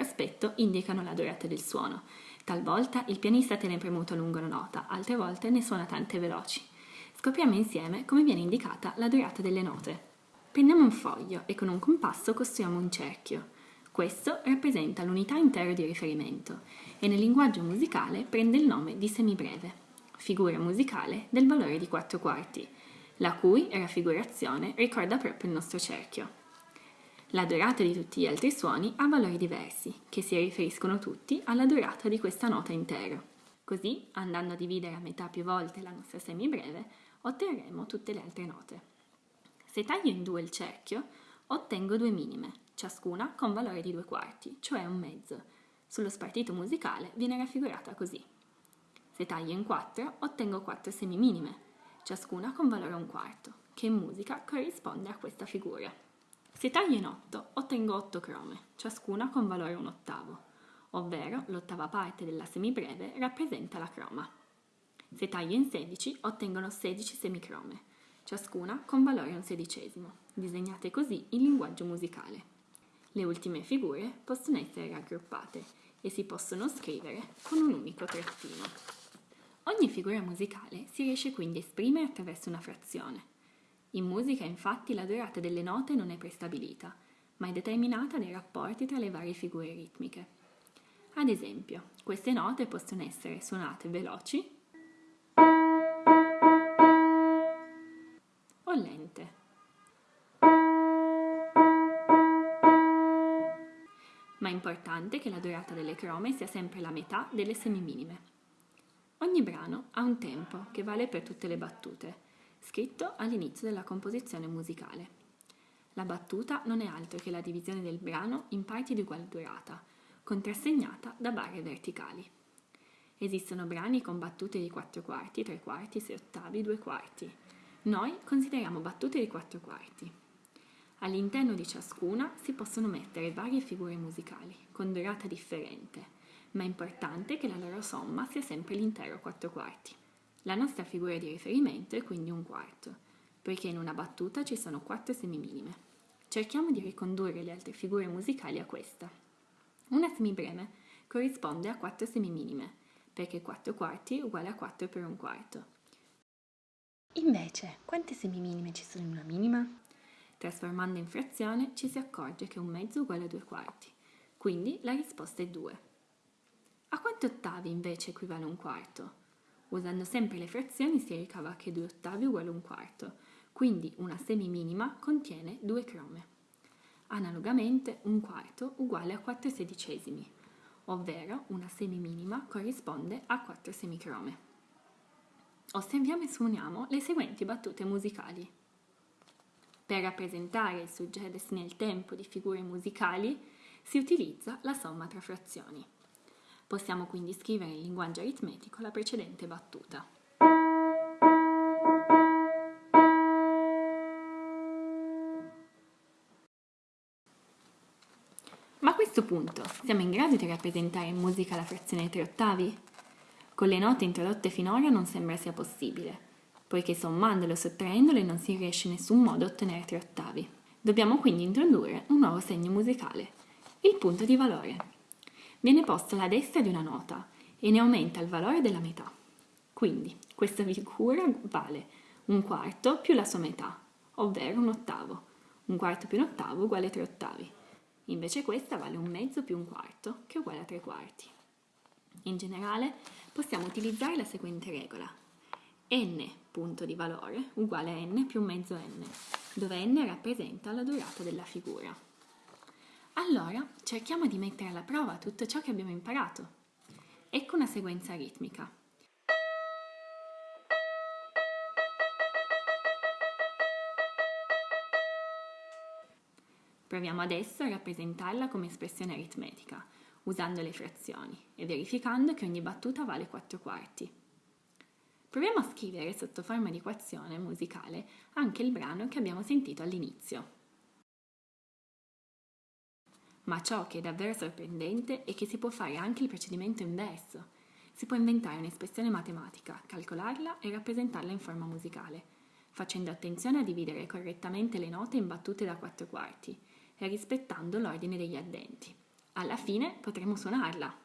aspetto indicano la durata del suono. Talvolta il pianista tiene premuto lungo la nota, altre volte ne suona tante veloci. Scopriamo insieme come viene indicata la durata delle note. Prendiamo un foglio e con un compasso costruiamo un cerchio. Questo rappresenta l'unità intero di riferimento e nel linguaggio musicale prende il nome di semibreve, figura musicale del valore di 4 quarti, la cui raffigurazione ricorda proprio il nostro cerchio. La durata di tutti gli altri suoni ha valori diversi, che si riferiscono tutti alla durata di questa nota intero. Così, andando a dividere a metà più volte la nostra semibreve, otterremo tutte le altre note. Se taglio in due il cerchio, ottengo due minime, ciascuna con valore di due quarti, cioè un mezzo. Sullo spartito musicale viene raffigurata così. Se taglio in quattro, ottengo quattro semiminime, ciascuna con valore un quarto, che in musica corrisponde a questa figura. Se taglio in otto, ottengo otto crome, ciascuna con valore un ottavo, ovvero l'ottava parte della semibreve rappresenta la croma. Se taglio in 16, ottengono 16 semicrome, ciascuna con valore un sedicesimo, disegnate così in linguaggio musicale. Le ultime figure possono essere raggruppate e si possono scrivere con un unico trattino. Ogni figura musicale si riesce quindi a esprimere attraverso una frazione. In musica infatti la durata delle note non è prestabilita, ma è determinata dai rapporti tra le varie figure ritmiche. Ad esempio, queste note possono essere suonate veloci o lente. ma è importante che la durata delle crome sia sempre la metà delle semiminime. Ogni brano ha un tempo che vale per tutte le battute, scritto all'inizio della composizione musicale. La battuta non è altro che la divisione del brano in parti di uguale durata, contrassegnata da barre verticali. Esistono brani con battute di 4 quarti, 3 quarti, 6 ottavi, 2 quarti. Noi consideriamo battute di 4 quarti. All'interno di ciascuna si possono mettere varie figure musicali, con durata differente, ma è importante che la loro somma sia sempre l'intero 4 quarti. La nostra figura di riferimento è quindi un quarto, poiché in una battuta ci sono 4 semiminime. Cerchiamo di ricondurre le altre figure musicali a questa. Una semibreve corrisponde a 4 semiminime, perché 4 quarti è uguale a 4 per un quarto. Invece, quante semiminime ci sono in una minima? Trasformando in frazione ci si accorge che un mezzo è uguale a due quarti, quindi la risposta è 2. A quanti ottavi invece equivale un quarto? Usando sempre le frazioni si ricava che 2 ottavi uguale un quarto, quindi una semiminima contiene due crome. Analogamente un quarto uguale a 4 sedicesimi, ovvero una semiminima corrisponde a 4 semicrome. Osserviamo e suoniamo le seguenti battute musicali. Per rappresentare il suggedersi nel tempo di figure musicali si utilizza la somma tra frazioni. Possiamo quindi scrivere in linguaggio aritmetico la precedente battuta. Ma a questo punto siamo in grado di rappresentare in musica la frazione tre ottavi? Con le note introdotte finora non sembra sia possibile, poiché sommandole o sottraendole non si riesce in nessun modo a ottenere tre ottavi. Dobbiamo quindi introdurre un nuovo segno musicale, il punto di valore. Viene posto alla destra di una nota e ne aumenta il valore della metà. Quindi questa figura vale un quarto più la sua metà, ovvero un ottavo. Un quarto più un ottavo uguale a tre ottavi. Invece questa vale un mezzo più un quarto, che è uguale a tre quarti. In generale possiamo utilizzare la seguente regola n punto di valore uguale a n più mezzo n, dove n rappresenta la durata della figura. Allora cerchiamo di mettere alla prova tutto ciò che abbiamo imparato. Ecco una sequenza ritmica. Proviamo adesso a rappresentarla come espressione aritmetica, usando le frazioni e verificando che ogni battuta vale 4 quarti. Proviamo a scrivere sotto forma di equazione musicale anche il brano che abbiamo sentito all'inizio. Ma ciò che è davvero sorprendente è che si può fare anche il procedimento inverso. Si può inventare un'espressione matematica, calcolarla e rappresentarla in forma musicale, facendo attenzione a dividere correttamente le note in battute da quattro quarti e rispettando l'ordine degli addenti. Alla fine potremo suonarla.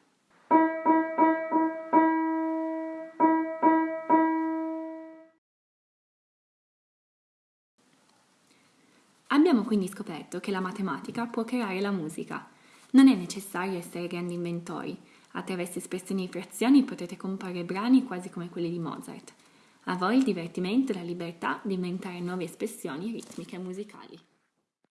Abbiamo quindi scoperto che la matematica può creare la musica. Non è necessario essere grandi inventori. Attraverso espressioni di frazioni potete comporre brani quasi come quelli di Mozart. A voi il divertimento e la libertà di inventare nuove espressioni ritmiche e musicali.